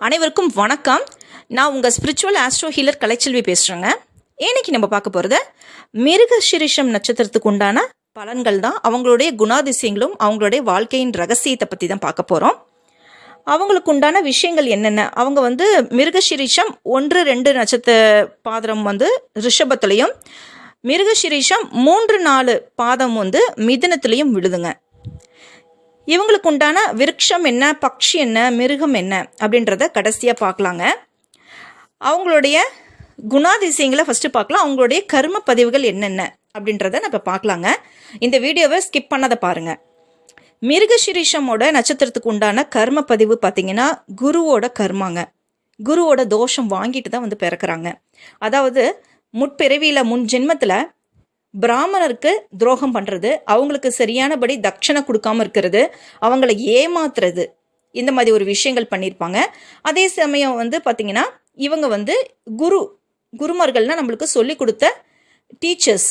அனைவருக்கும் வணக்கம். நான் உங்கள் ஸ்பிரிச்சுவல் ஆஸ்ட்ரோ ஹீலர் கலைச்செல்வி பேசுகிறேங்க இன்னைக்கு நம்ம பார்க்க போகிறது மிருக சிரிஷம் நட்சத்திரத்துக்கு உண்டான பலன்கள் தான் அவங்களுடைய குணாதிசயங்களும் அவங்களுடைய வாழ்க்கையின் ரகசியத்தை பற்றி தான் பார்க்க போகிறோம் அவங்களுக்கு உண்டான விஷயங்கள் என்னென்ன? அவங்க வந்து மிருகசிரீஷம் ஒன்று ரெண்டு நட்சத்திர பாதரம் வந்து ரிஷபத்துலேயும் மிருகசிரீஷம் மூன்று நாலு பாதம் வந்து மிதனத்துலேயும் விழுதுங்க. இவங்களுக்கு உண்டான விருட்சம் என்ன பக்ஷி என்ன மிருகம் என்ன அப்படின்றத கடைசியாக பார்க்கலாங்க. அவங்களுடைய குணாதிசயங்களை ஃபஸ்ட்டு பார்க்கலாம். அவங்களுடைய கர்ம பதிவுகள் என்னென்ன அப்படின்றத நம்ம பார்க்கலாங்க. இந்த வீடியோவை ஸ்கிப் பண்ணதை பாருங்கள் மிருகசிரீஷமோட நட்சத்திரத்துக்கு உண்டான கர்ம பதிவு பார்த்தீங்கன்னா குருவோட கர்மாங்க. குருவோட தோஷம் வாங்கிட்டு தான் வந்து பிறக்கிறாங்க. அதாவது முற்பிறவியில் முன் ஜென்மத்தில் பிராமணருக்கு துரோகம் பண்ணுறது அவங்களுக்கு சரியானபடி தட்சணை கொடுக்காம இருக்கிறது அவங்கள ஏமாத்துறது இந்த மாதிரி ஒரு விஷயங்கள் பண்ணியிருப்பாங்க அதே சமயம் வந்து பார்த்திங்கன்னா இவங்க வந்து குரு குருமார்கள்னால் நம்மளுக்கு சொல்லி கொடுத்த டீச்சர்ஸ்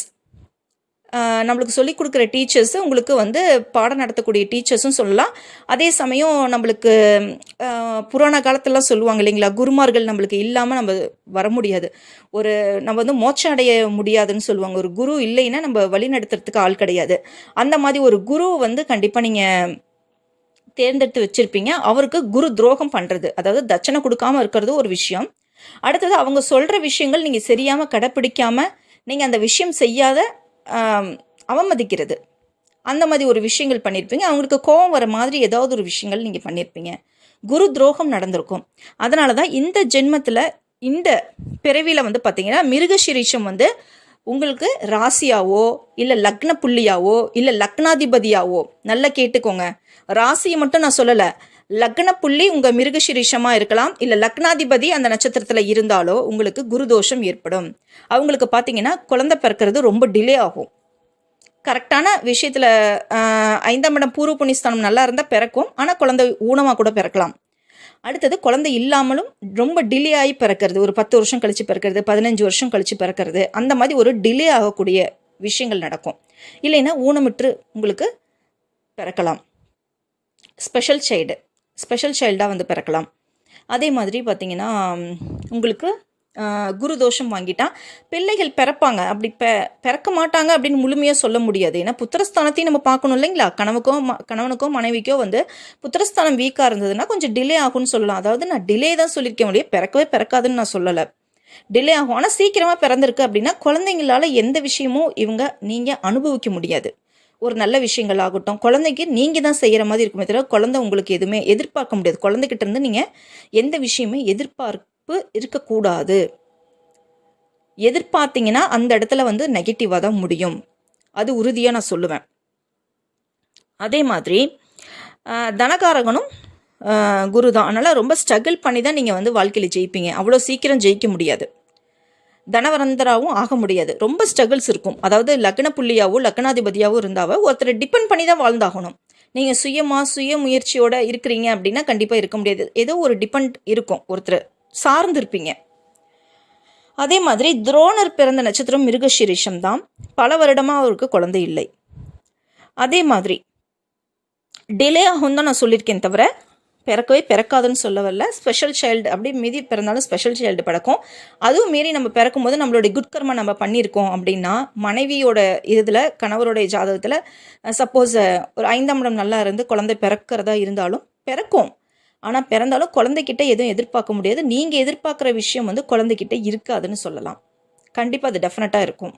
நம்மளுக்கு சொல்லிக் கொடுக்குற டீச்சர்ஸு உங்களுக்கு வந்து பாடம் நடத்தக்கூடிய டீச்சர்ஸும் சொல்லலாம். அதே சமயம் நம்மளுக்கு புராண காலத்திலலாம் சொல்லுவாங்க இல்லைங்களா? குருமார்கள் நம்மளுக்கு இல்லாமல் நம்ம வர முடியாது. ஒரு நம்ம வந்து மோட்சம் அடைய முடியாதுன்னு சொல்லுவாங்க. ஒரு குரு இல்லைன்னா நம்ம வழி நடத்துறதுக்கு ஆள் கிடையாது. அந்த மாதிரி ஒரு குரு வந்து கண்டிப்பாக நீங்கள் தேர்ந்தெடுத்து வச்சுருப்பீங்க. அவருக்கு குரு துரோகம் பண்ணுறது அதாவது தட்சணை கொடுக்காம இருக்கிறது ஒரு விஷயம். அடுத்தது அவங்க சொல்கிற விஷயங்கள் நீங்கள் சரியாமல் கடைப்பிடிக்காமல் நீங்கள் அந்த விஷயம் செய்யாத அவமதிக்கிறது. அந்த மாதிரி ஒரு விஷயங்கள் பண்ணியிருப்பீங்க அவங்களுக்கு கோபம் வர மாதிரி ஏதாவது ஒரு விஷயங்கள் நீங்கள் பண்ணியிருப்பீங்க குரு துரோகம் நடந்திருக்கும். அதனால தான் இந்த ஜென்மத்தில் இந்த பிறவியில் வந்து பார்த்தீங்கன்னா மிருகசிரீஷம் வந்து உங்களுக்கு ராசியாவோ இல்லை லக்ன புள்ளியாவோ இல்லை லக்னாதிபதியாவோ நல்லா கேட்டுக்கோங்க. ராசியை மட்டும் நான் சொல்லலை. லக்ன புள்ளி உங்கள் மிருகசிரீஷமாக இருக்கலாம் இல்லை லக்னாதிபதி அந்த நட்சத்திரத்தில் இருந்தாலோ உங்களுக்கு குருதோஷம் ஏற்படும். அவங்களுக்கு பார்த்தீங்கன்னா குழந்தை பிறக்கிறது ரொம்ப டிலே ஆகும். கரெக்டான விஷயத்தில் ஐந்தாம் இடம் பூர்வ புண்ணியஸ்தானம் நல்லா இருந்தால் பிறக்கும் ஆனால் குழந்தை ஊனமாக கூட பிறக்கலாம். அடுத்தது குழந்தை இல்லாமலும் ரொம்ப டிலே ஆகி பிறக்கிறது. ஒரு பத்து வருஷம் கழிச்சு பிறக்கிறது பதினஞ்சு வருஷம் கழிச்சு பிறக்கிறது அந்த மாதிரி ஒரு டிலே ஆகக்கூடிய விஷயங்கள் நடக்கும். இல்லைன்னா ஊனமிட்டு உங்களுக்கு பிறக்கலாம். ஸ்பெஷல் சைடு ஸ்பெஷல் சைல்டாக வந்து பிறக்கலாம். அதே மாதிரி பார்த்தீங்கன்னா உங்களுக்கு குரு தோஷம் வாங்கிட்டா பிள்ளைகள் பிறப்பாங்க. அப்படி பெ பிறக்க மாட்டாங்க அப்படின்னு முழுமையாக சொல்ல முடியாது. ஏன்னா புத்திரஸ்தானத்தையும் நம்ம பார்க்கணும் இல்லைங்களா? கணவுக்கோ ம கணவனுக்கோ மனைவிக்கோ வந்து புத்திரஸ்தானம் வீக்காக இருந்ததுன்னா கொஞ்சம் டிலே ஆகும்னு சொல்லலாம். அதாவது நான் டிலே தான் சொல்லியிருக்கேன் முடியும். பிறக்கவே பிறக்காதுன்னு நான் சொல்லலை. டிலே ஆகும். ஆனால் சீக்கிரமாக பிறந்திருக்கு அப்படின்னா குழந்தைங்களால எந்த விஷயமும் இவங்க நீங்கள் அனுபவிக்க முடியாது. ஒரு நல்ல விஷயங்கள் ஆகட்டும் குழந்தைக்கு நீங்கள் தான் செய்கிற மாதிரி இருக்குமே தவிர குழந்தை உங்களுக்கு எதுவுமே எதிர்பார்க்க முடியாது. குழந்தைகிட்ட இருந்து நீங்கள் எந்த விஷயமே எதிர்பார்ப்பு இருக்கக்கூடாது. எதிர்பார்த்தீங்கன்னா அந்த இடத்துல வந்து நெகட்டிவாக தான் முடியும். அது உறுதியாக நான் சொல்லுவேன். அதே மாதிரி தனகாரகனும் குரு தான். அதனால் ரொம்ப ஸ்ட்ரகிள் பண்ணி தான் நீங்கள் வந்து வாழ்க்கையில் ஜெயிப்பீங்க. அவ்வளோ சீக்கிரம் ஜெயிக்க முடியாது. தனவரந்தராகவும் ஆக முடியாது. ரொம்ப ஸ்ட்ரகிள்ஸ் இருக்கும். அதாவது லக்ன புள்ளியாவோ லக்னாதிபதியாவோ இருந்தாவோ ஒருத்தரை டிபெண்ட் பண்ணி தான் வாழ்ந்தாகணும். நீங்கள் சுயமாக சுய முயற்சியோட இருக்கிறீங்க அப்படின்னா கண்டிப்பாக இருக்க முடியாது. ஏதோ ஒரு டிபெண்ட் இருக்கும். ஒருத்தர் சார்ந்திருப்பீங்க. அதே மாதிரி துரோணர் பிறந்த நட்சத்திரம் மிருகஷிரிஷம் தான். பல வருடமாக அவருக்கு குழந்தை இல்லை. அதே மாதிரி டிலே ஆகும் தான் நான் சொல்லியிருக்கேன் தவிர பிறக்கவே பிறக்காதுன்னு சொல்ல வரல ஸ்பெஷல் சைல்டு அப்படி மீதி பிறந்தாலும் ஸ்பெஷல் சைல்டு பிறக்கும் அதுவும் மீறி நம்ம பிறக்கும் போது நம்மளுடைய குட்கர்மா நம்ம பண்ணியிருக்கோம் அப்படின்னா மனைவியோட இதில் கணவருடைய ஜாதகத்தில் சப்போஸ் ஒரு ஐந்தாம் இடம் நல்லா இருந்து குழந்தை பிறக்கிறதா இருந்தாலும் பிறக்கும். ஆனால் பிறந்தாலும் குழந்தைகிட்ட எதுவும் எதிர்பார்க்க முடியாது. நீங்கள் எதிர்பார்க்குற விஷயம் வந்து குழந்தைகிட்ட இருக்காதுன்னு சொல்லலாம். கண்டிப்பாக அது டெஃபினட்டாக இருக்கும்.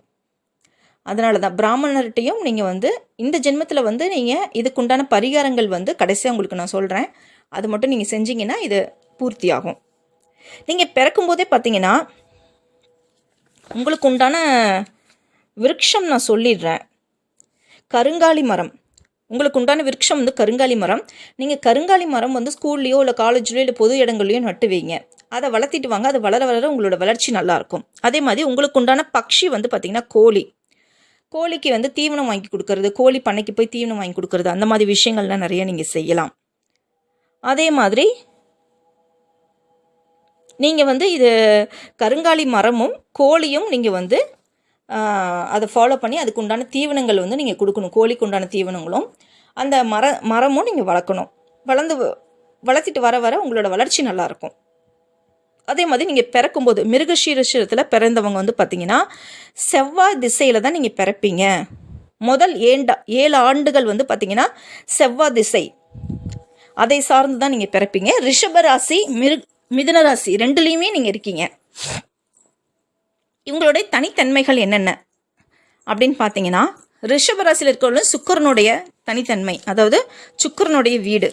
அதனால தான் பிராமணர்கிட்டையும் நீங்கள் வந்து இந்த ஜென்மத்தில் வந்து நீங்கள் இதுக்குண்டான பரிகாரங்கள் வந்து கடைசியாக உங்களுக்கு நான் சொல்கிறேன் அது மட்டும் நீங்கள் செஞ்சீங்கன்னா இது பூர்த்தியாகும். நீங்கள் பிறக்கும்போதே பார்த்தீங்கன்னா உங்களுக்கு உண்டான விருட்சம் நான் சொல்லிடுறேன். கருங்காலி மரம். உங்களுக்கு உண்டான விருட்சம் வந்து கருங்காலி மரம். நீங்கள் கருங்காலி மரம் வந்து ஸ்கூல்லையோ இல்லை காலேஜ்லையோ இல்லை பொது இடங்கள்லையோ நட்டு வைங்க அதை வளர்த்திட்டு வாங்க. அது வளர வளர உங்களோட வளர்ச்சி நல்லாயிருக்கும். அதே மாதிரி உங்களுக்கு உண்டான பக்ஷி வந்து பார்த்திங்கன்னா கோழி. கோழிக்கு வந்து தீவனம் வாங்கி கொடுக்கறது கோழி பண்ணைக்கு போய் தீவனம் வாங்கி கொடுக்கறது அந்த மாதிரி விஷயங்கள்லாம் நிறைய நீங்கள் செய்யலாம். அதே மாதிரி நீங்கள் வந்து இது கருங்காலி மரமும் கோழியும் நீங்கள் வந்து அதை ஃபாலோ பண்ணி அதுக்கு உண்டான தீவனங்கள் வந்து நீங்கள் கொடுக்கணும். கோழிக்கு உண்டான தீவனங்களும் அந்த மர மரமும் நீங்கள் வளர்க்கணும். வளர்ந்து வ- வளர்த்திட்டு வர வர உங்களோட வளர்ச்சி நல்லாயிருக்கும். அதே மாதிரி நீங்கள் பிறக்கும்போது மிருகஷீரஷத்தில் பிறந்தவங்க வந்து பார்த்தீங்கன்னா செவ்வாய் திசையில் தான் நீங்கள் பிறப்பீங்க. முதல் ஏண்டா ஏழு ஆண்டுகள் வந்து பார்த்தீங்கன்னா செவ்வாய் திசை. அதை சார்ந்து தான் நீங்கள் பிறப்பீங்க. ரிஷபராசி மிரு மிதுன ராசி ரெண்டுலேயுமே நீங்கள் இருக்கீங்க. இவங்களுடைய தனித்தன்மைகள் என்னென்ன? அப்படின்னு பார்த்தீங்கன்னா ரிஷபராசியில் இருக்கிறவங்களும் சுக்கரனுடைய தனித்தன்மை அதாவது சுக்கரனுடைய வீடு.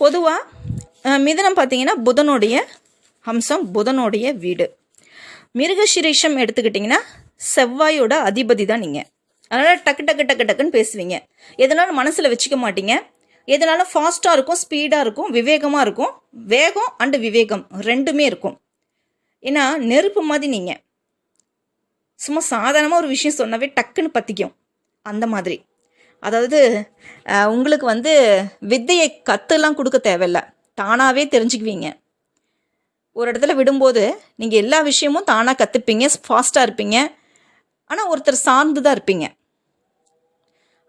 பொதுவாக மிதனம் பார்த்தீங்கன்னா புதனுடைய அம்சம் புதனுடைய வீடு. மிருகசிரீஷம் எடுத்துக்கிட்டிங்கன்னா செவ்வாயோட அதிபதி தான் நீங்கள் அதனால் டக்கு டக்கு டக்கு டக்குன்னு பேசுவீங்க. எதனாலும் மனசில் வச்சுக்க மாட்டீங்க. எதனாலும் ஃபாஸ்ட்டாக இருக்கும் ஸ்பீடாக இருக்கும் விவேகமாக இருக்கும்? வேகம் அண்டு விவேகம் ரெண்டுமே இருக்கும். ஏன்னா நெருப்பு மாதிரி நீங்கள் சும்மா சாதாரணமாக ஒரு விஷயம் சொன்னாவே டக்குன்னு பற்றிக்கும் அந்த மாதிரி. அதாவது உங்களுக்கு வந்து வித்தையை கற்றுலாம் கொடுக்க தேவையில்ல. தானாகவே தெரிஞ்சுக்குவீங்க. ஒரு இடத்துல விடும்போது நீங்கள் எல்லா விஷயமும் தானாக கற்றுப்பீங்க ஃபாஸ்ட்டாக இருப்பீங்க. ஆனால் ஒருத்தர் சார்ந்து தான் இருப்பீங்க.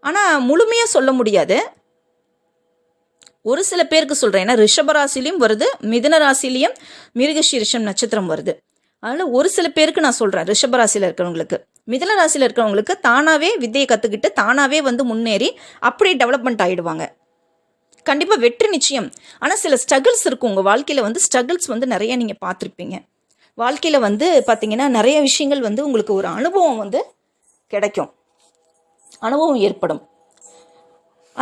ஆனால் முழுமையாக சொல்ல முடியாது. ஒரு சில பேருக்கு சொல்கிறேன் ஏன்னா ரிஷபராசிலையும் வருது மிதன ராசிலையும் மிருகசீரிஷம் நட்சத்திரம் வருது. அதனால் ஒரு சில பேருக்கு நான் சொல்கிறேன் ரிஷபராசியில் இருக்கிறவங்களுக்கு. மிதன ராசியில் இருக்கிறவங்களுக்கு தானாகவே வித்தையை கற்றுக்கிட்டு தானாகவே வந்து முன்னேறி அப்படியே டெவலப்மெண்ட் ஆகிடுவாங்க கண்டிப்பாக வெற்றி நிச்சயம். ஆனால் சில ஸ்ட்ரகிள்ஸ் இருக்கும். உங்கள் வாழ்க்கையில் வந்து ஸ்ட்ரகிள்ஸ் வந்து நிறைய நீங்கள் பார்த்துருப்பீங்க. வாழ்க்கையில் வந்து பார்த்தீங்கன்னா நிறைய விஷயங்கள் வந்து உங்களுக்கு ஒரு அனுபவம் வந்து கிடைக்கும். அனுபவம் ஏற்படும்.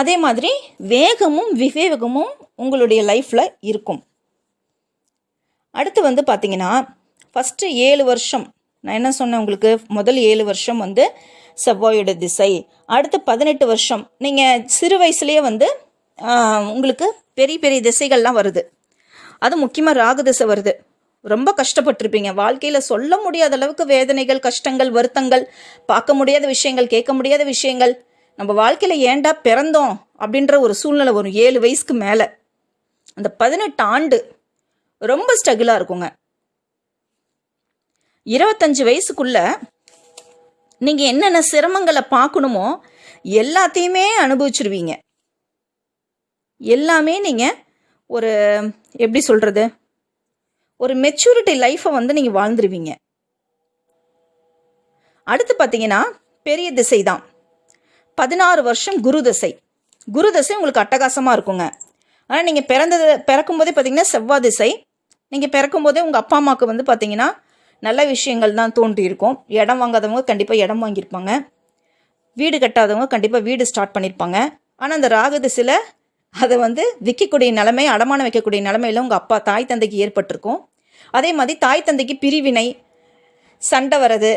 அதே மாதிரி வேகமும் விவேகமும் உங்களுடைய லைஃப்பில் இருக்கும். அடுத்து வந்து பார்த்தீங்கன்னா ஃபஸ்ட்டு ஏழு வருஷம். நான் என்ன சொன்னேன் உங்களுக்கு? முதல் ஏழு வருஷம் வந்து செவ்வாயோட திசை. அடுத்து பதினெட்டு வருஷம். நீங்கள் சிறு வயசுலேயே வந்து உங்களுக்கு பெரிய பெரிய திசைகள்லாம் வருது. அது முக்கியமாக ராகு திசை வருது. ரொம்ப கஷ்டப்பட்டிருப்பீங்க. வாழ்க்கையில் சொல்ல முடியாத அளவுக்கு வேதனைகள் கஷ்டங்கள் வருத்தங்கள் பார்க்க முடியாத விஷயங்கள் கேட்க முடியாத விஷயங்கள் நம்ம வாழ்க்கையில் ஏன்டா பிறந்தோம் அப்படின்ற ஒரு சூழ்நிலை வரும். ஏழு வயசுக்கு மேலே. அந்த பதினெட்டு ஆண்டு ரொம்ப ஸ்ட்ரகிளாக இருக்குங்க. இருபத்தஞ்சு வயசுக்குள்ள நீங்கள் என்னென்ன சிரமங்களை பார்க்கணுமோ எல்லாத்தையுமே அனுபவிச்சிருவீங்க. எல்லாமே நீங்கள் ஒரு எப்படி சொல்கிறது ஒரு மெச்சூரிட்டி லைஃப்பை வந்து நீங்கள் வாழ்ந்துருவீங்க. அடுத்து பார்த்தீங்கன்னா பெரிய திசை தான் பதினாறு வருஷம் குரு தசை. குரு தசை உங்களுக்கு அட்டகாசமாக இருக்குங்க. ஆனால் நீங்கள் பிறந்தது பிறக்கும்போதே பார்த்தீங்கன்னா செவ்வாய் திசை. நீங்கள் பிறக்கும்போதே உங்கள் அப்பா அம்மாவுக்கு வந்து பார்த்தீங்கன்னா நல்ல விஷயங்கள் தான் தோன்றியிருக்கும். இடம் வாங்காதவங்க கண்டிப்பாக இடம் வாங்கியிருப்பாங்க. வீடு கட்டாதவங்க கண்டிப்பாக வீடு ஸ்டார்ட் பண்ணியிருப்பாங்க. ஆனால் அந்த ராகு திசையில் அதை வந்து விற்கக்கூடிய நிலைமை அடமானம் வைக்கக்கூடிய நிலைமையில் உங்கள் அப்பா தாய் தந்தைக்கு ஏற்பட்டிருக்கும். அதே மாதிரி தாய் தந்தைக்கு பிரிவினை சண்டை வர்றது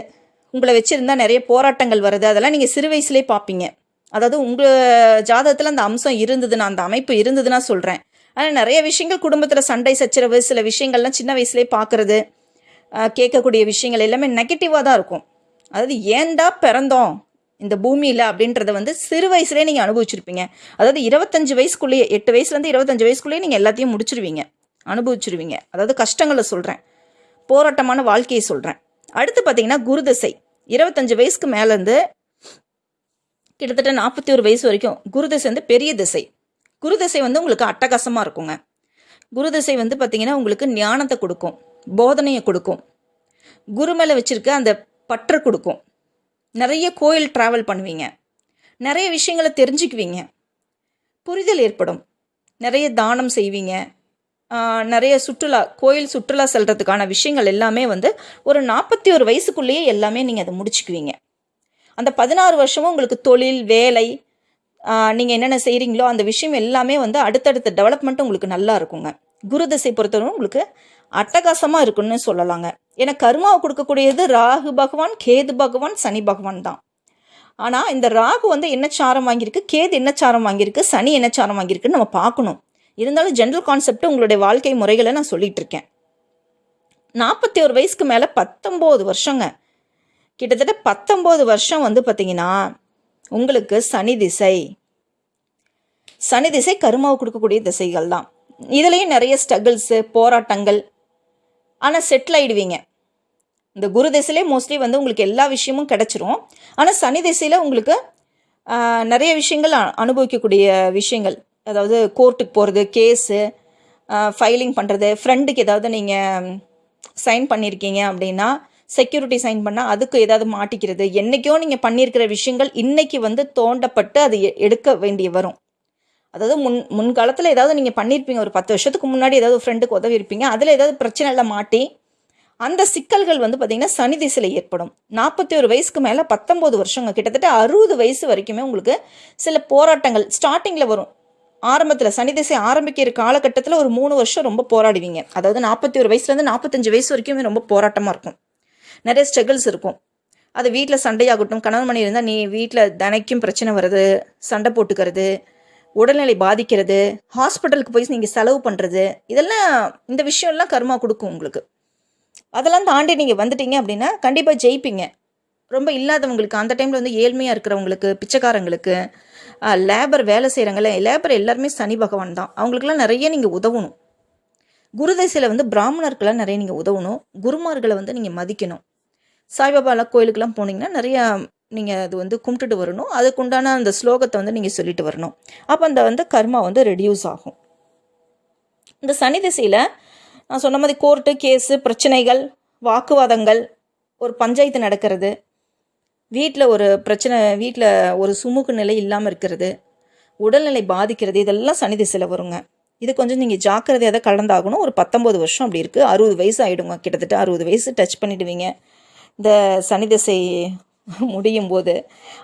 உங்களை வச்சுருந்தா நிறைய போராட்டங்கள் வருது. அதெல்லாம் நீங்கள் சிறு வயசுலேயே பார்ப்பீங்க அதாவது உங்கள் ஜாதகத்தில் அந்த அம்சம் இருந்ததுன்னா அந்த அமைப்பு இருந்ததுன்னா சொல்கிறேன் ஆனால் நிறைய விஷயங்கள் குடும்பத்தில் சண்டை சச்சரவு சில விஷயங்கள்லாம் சின்ன வயசுலேயே பார்க்குறது கேட்கக்கூடிய விஷயங்கள் எல்லாமே நெகட்டிவாக தான் இருக்கும். அதாவது ஏன்டா பிறந்தோம் இந்த பூமியில் அப்படின்றத வந்து சிறு வயசுலேயே நீங்கள் அனுபவிச்சிருப்பீங்க. அதாவது இருபத்தஞ்சு வயசுக்குள்ளேயே எட்டு வயசுலேருந்து இருபத்தஞ்சு வயசுக்குள்ளேயே நீங்கள் எல்லாத்தையும் முடிச்சிருவீங்க. அனுபவிச்சிருவீங்க. அதாவது கஷ்டங்களை சொல்கிறேன் போராட்டமான வாழ்க்கையை சொல்கிறேன் அடுத்து பார்த்தீங்கன்னா குருதசை இருபத்தஞ்சு வயசுக்கு மேலேருந்து கிட்டத்தட்ட நாற்பத்தி ஒரு வயசு வரைக்கும் குருதசை வந்து பெரிய திசை. குரு தசை வந்து உங்களுக்கு அட்டகாசமாக இருக்குங்க. குருதசை வந்து பார்த்தீங்கன்னா உங்களுக்கு ஞானத்தை கொடுக்கும் போதனையை கொடுக்கும். குரு மேலே வச்சுருக்க அந்த பற்று கொடுக்கும். நிறைய கோயில் ட்ராவல் பண்ணுவீங்க. நிறைய விஷயங்களை தெரிஞ்சுக்குவீங்க. புரிதல் ஏற்படும். நிறைய தானம் செய்வீங்க. நிறைய சுற்றுலா கோயில் சுற்றுலா செல்கிறதுக்கான விஷயங்கள் எல்லாமே வந்து ஒரு நாற்பத்தி ஒரு வயசுக்குள்ளேயே எல்லாமே நீங்கள் அதை முடிச்சுக்குவீங்க. அந்த பதினாறு வருஷமும் உங்களுக்கு தொழில் வேலை நீங்கள் என்னென்ன செய்கிறீங்களோ அந்த விஷயம் எல்லாமே வந்து அடுத்தடுத்த டெவலப்மெண்ட் உங்களுக்கு நல்லா இருக்குங்க. குரு திசை பொறுத்தவரை உங்களுக்கு அட்டகாசமாக இருக்குன்னு சொல்லலாங்க. ஏன்னா கர்மாவை கொடுக்கக்கூடியது ராகு பகவான் கேது பகவான் சனி பகவான் தான். ஆனால் இந்த ராகு வந்து என்ன சாரம் வாங்கியிருக்கு கேது என்ன சாரம் வாங்கியிருக்கு சனி என்ன சாரம் வாங்கியிருக்குன்னு நம்ம பார்க்கணும். இருந்தாலும் ஜென்ரல் கான்செப்ட் உங்களுடைய வாழ்க்கை முறைகளை நான் சொல்லிட்டு இருக்கேன் நாற்பத்தி ஒரு வயசுக்கு மேலே பத்தொம்போது வருஷங்க. கிட்டத்தட்ட பத்தொம்போது வருஷம் வந்து பார்த்தீங்கன்னா உங்களுக்கு சனி திசை. சனி திசை கருமாவை கொடுக்கக்கூடிய திசைகள் தான். இதுலேயும் நிறைய ஸ்ட்ரகிள்ஸு போராட்டங்கள். ஆனால் செட்டில் ஆகிடுவீங்க இந்த குரு திசையிலே மோஸ்ட்லி வந்து உங்களுக்கு எல்லா விஷயமும் கிடச்சிரும். ஆனால் சனி திசையில் உங்களுக்கு நிறைய விஷயங்கள் அனுபவிக்கக்கூடிய விஷயங்கள். அதாவது கோர்ட்டுக்கு போகிறது கேஸு ஃபைலிங் பண்ணுறது ஃப்ரெண்டுக்கு ஏதாவது நீங்கள் சைன் பண்ணியிருக்கீங்க அப்படின்னா செக்யூரிட்டி சைன் பண்ணால் அதுக்கு ஏதாவது மாட்டிக்கிறது. என்றைக்கோ நீங்கள் பண்ணியிருக்கிற விஷயங்கள் இன்றைக்கி வந்து தோண்டப்பட்டு அது எ- எடுக்க வேண்டிய வரும். அதாவது முன் முன்காலத்தில் ஏதாவது நீங்கள் பண்ணியிருப்பீங்க ஒரு பத்து வருஷத்துக்கு முன்னாடி ஏதாவது ஃப்ரெண்டுக்கு உதவி இருப்பீங்க அதில் ஏதாவது பிரச்சனையில் மாட்டி அந்த சிக்கல்கள் வந்து பார்த்திங்கன்னா சனி திசையில் ஏற்படும். நாற்பத்தி ஒரு வயசுக்கு மேலே பத்தொம்போது வருஷங்க. கிட்டத்தட்ட அறுபது வயசு வரைக்குமே உங்களுக்கு சில போராட்டங்கள் ஸ்டார்டிங்கில் வரும். ஆரம்பத்தில் சனி திசை ஆரம்பிக்கிற காலகட்டத்தில் ஒரு மூணு வருஷம் ரொம்ப போராடுவீங்க. அதாவது நாற்பத்தி ஒரு வயசுலேருந்து நாற்பத்தஞ்சு வயசு வரைக்குமே ரொம்ப போராட்டமாக இருக்கும். நிறைய ஸ்ட்ரகிள்ஸ் இருக்கும். அது வீட்டில் சண்டையாகட்டும் கணவன் மணி இருந்தால் நீ வீட்டில் தினைக்கும் பிரச்சனை வருது சண்டை போட்டுக்கிறது உடல்நிலை பாதிக்கிறது ஹாஸ்பிட்டலுக்கு போய் நீங்கள் செலவு பண்ணுறது இதெல்லாம் இந்த விஷயம்லாம் கருமா கொடுக்கும் உங்களுக்கு. அதெல்லாம் தாண்டி நீங்கள் வந்துட்டீங்க அப்படின்னா கண்டிப்பாக ஜெயிப்பீங்க. ரொம்ப இல்லாதவங்களுக்கு அந்த டைமில் வந்து ஏழ்மையாக இருக்கிறவங்களுக்கு பிச்சைக்காரங்களுக்கு லேபர் வேலை செய்கிறாங்களே லேபர் எல்லாருமே சனி பகவான் தான். அவங்களுக்குலாம் நிறைய நீங்கள் உதவணும். குருதசையில் வந்து பிராமணருக்கெல்லாம் நிறைய நீங்கள் உதவணும். குருமார்களை வந்து நீங்கள் மதிக்கணும். சாய்பாபாலாம் கோயிலுக்கெல்லாம் போனீங்கன்னா நிறையா நீங்கள் அது வந்து கும்பிட்டுட்டு வரணும். அதுக்குண்டான அந்த ஸ்லோகத்தை வந்து நீங்கள் சொல்லிட்டு வரணும். அப்போ அந்த வந்து கர்மா வந்து ரெடியூஸ் ஆகும். இந்த சனி திசையில் நான் சொன்ன மாதிரி கோர்ட்டு கேஸு பிரச்சனைகள் வாக்குவாதங்கள் ஒரு பஞ்சாயத்து நடக்கிறது வீட்டில் ஒரு பிரச்சனை வீட்டில் ஒரு சுமூக நிலை இல்லாமல் இருக்கிறது உடல்நிலை பாதிக்கிறது இதெல்லாம் சனி திசையில் வருங்க. இது கொஞ்சம் நீங்கள் ஜாக்கிரதையாக தான் கலந்தாகணும் ஒரு பத்தொம்போது வருஷம் அப்படி இருக்குது அறுபது வயசு ஆகிடுங்க கிட்டத்தட்ட அறுபது வயசு டச் பண்ணிடுவீங்க. இந்த சனி திசை முடியும் போது.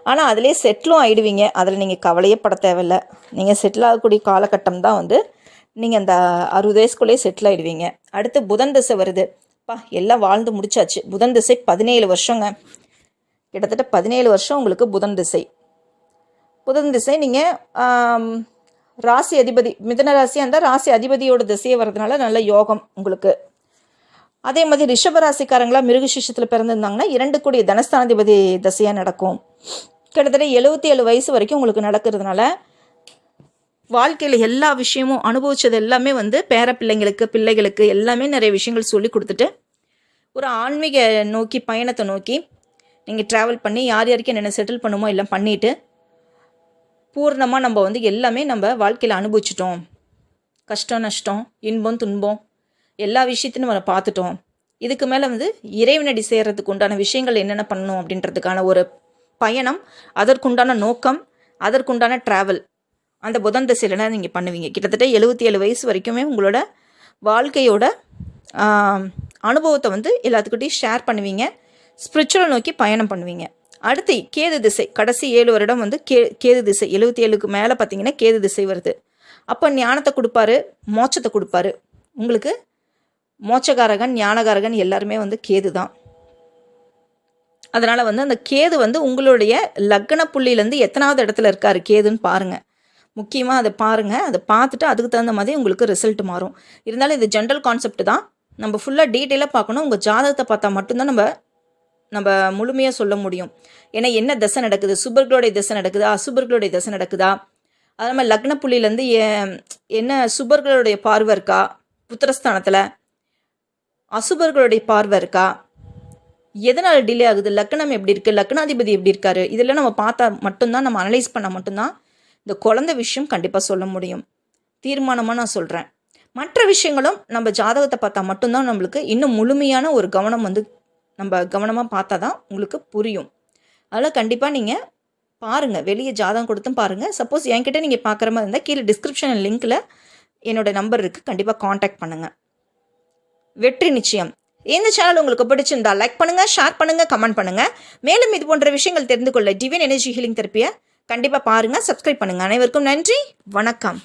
ஆனால் அதிலே செட்டிலும் ஆகிடுவீங்க அதில் நீங்கள் கவலையே பட தேவையில்ல. நீங்கள் செட்டில் ஆகக்கூடிய காலகட்டம் தான் வந்து நீங்கள் அந்த அறுபது வயசுக்குள்ளேயே செட்டில் ஆகிடுவீங்க அடுத்து புதன் திசை வருது. பா எல்லாம் வாழ்ந்து முடிச்சாச்சு. புதன் திசை பதினேழு வருஷங்க. கிட்டத்தட்ட பதினேழு வருஷம் உங்களுக்கு புதன் திசை. புதன் திசை நீங்கள் ராசி அதிபதி மிதன ராசியாக இருந்தால் ராசி அதிபதியோட திசையை வர்றதுனால நல்ல யோகம் உங்களுக்கு. அதே மாதிரி ரிஷபராசிக்காரங்களா மிருகசிஷத்தில் பிறந்திருந்தாங்கன்னா இரண்டு கூடிய தனஸ்தானாதிபதி திசையாக நடக்கும். கிட்டத்தட்ட எழுபத்தி ஏழு வயசு வரைக்கும் உங்களுக்கு நடக்கிறதுனால வாழ்க்கையில் எல்லா விஷயமும் அனுபவித்தது எல்லாமே வந்து பேர பிள்ளைங்களுக்கு பிள்ளைகளுக்கு எல்லாமே நிறைய விஷயங்கள் சொல்லி கொடுத்துட்டு ஒரு ஆன்மீக நோக்கி பயணத்தை நோக்கி நீங்கள் ட்ராவல் பண்ணி யார் யாருக்கு என்னென்ன செட்டில் பண்ணுமோ எல்லாம் பண்ணிவிட்டு பூர்ணமாக நம்ம வந்து எல்லாமே நம்ம வாழ்க்கையில் அனுபவிச்சிட்டோம். கஷ்டம் நஷ்டம் இன்பம் துன்பம் எல்லா விஷயத்தையும் நம்ம பார்த்துட்டோம். இதுக்கு மேலே வந்து இறைவனடி செய்கிறதுக்கு உண்டான விஷயங்கள் என்னென்ன பண்ணணும் அப்படின்றதுக்கான ஒரு பயணம் அதற்குண்டான நோக்கம் அதற்குண்டான ட்ராவல் அந்த புதன் திசையில நீங்கள் பண்ணுவீங்க. கிட்டத்தட்ட எழுபத்தி ஏழு வயசு வரைக்குமே உங்களோட வாழ்க்கையோட அனுபவத்தை வந்து எல்லாத்துக்கிட்டையும் ஷேர் பண்ணுவீங்க. ஸ்பிரிச்சுவல் நோக்கி பயணம் பண்ணுவீங்க. அடுத்து கேது திசை. கடைசி ஏழு வருடம் வந்து கே கேது திசை. எழுபத்தி ஏழுக்கு மேலே பார்த்தீங்கன்னா கேது திசை வருது. அப்போ ஞானத்தை கொடுப்பாரு மோட்சத்தை கொடுப்பாரு. உங்களுக்கு மோட்சகாரகன் ஞானகாரகன் எல்லாருமே வந்து கேது தான். அதனால் வந்து அந்த கேது வந்து உங்களுடைய லக்ன புள்ளியிலேருந்து எத்தனாவது இடத்துல இருக்காரு கேதுன்னு பாருங்கள் முக்கியமாக அதை பாருங்கள் அதை பார்த்துட்டு அதுக்கு தகுந்த மாதிரி உங்களுக்கு ரிசல்ட் மாறும். இருந்தாலும் இது ஜென்ரல் கான்செப்ட் தான். நம்ம ஃபுல்லாக டீட்டெயிலாக பார்க்கணும். உங்கள் ஜாதகத்தை பார்த்தா மட்டும்தான் நம்ம நம்ம முழுமையாக சொல்ல முடியும். ஏன்னா என்ன தசை நடக்குது? சுபர்களுடைய தசை நடக்குதா? அசுபர்களுடைய தசை நடக்குதா? அது நம்ம லக்ன புள்ளியிலேருந்து என்ன சுபர்களுடைய பார்வை இருக்கா? புத்திரஸ்தானத்தில். அசுபர்களுடைய பார்வை இருக்கா? எதனால் டிலே ஆகுது? லக்னம் எப்படி இருக்குது லக்னாதிபதி எப்படி இருக்காரு? இதெல்லாம் நம்ம பார்த்தா மட்டும்தான் நம்ம அனலைஸ் பண்ணால் மட்டும்தான் இந்த குழந்தை விஷயம் கண்டிப்பாக சொல்ல முடியும். தீர்மானமாக நான் சொல்கிறேன் மற்ற விஷயங்களும் நம்ம ஜாதகத்தை பார்த்தா மட்டும்தான் நம்மளுக்கு இன்னும் முழுமையான ஒரு கவனம் வந்து நம்ம கவனமாக பார்த்தா தான் உங்களுக்கு புரியும். அதனால் கண்டிப்பாக நீங்கள் பாருங்கள் வெளியே ஜாதகம் கொடுத்தும் பாருங்கள் சப்போஸ் என்கிட்ட நீங்கள் பார்க்குற மாதிரி இருந்தால் கீழே டிஸ்கிரிப்ஷன் லிங்க்கில் என்னோடய நம்பர் இருக்குது கண்டிப்பாக காண்டாக்ட் பண்ணுங்கள் வெற்றி நிச்சயம். இந்த சேனல் உங்களுக்கு பிடிச்சிருந்தா லைக் பண்ணுங்கள் ஷேர் பண்ணுங்கள் கமெண்ட் பண்ணுங்கள் மேலும் இது போன்ற விஷயங்கள் தெரிந்து கொள்ள டிவின் எனர்ஜி ஹீலிங் தெரப்பியை கண்டிப்பாக பாருங்கள் சப்ஸ்கிரைப் பண்ணுங்கள் அனைவருக்கும் நன்றி வணக்கம்.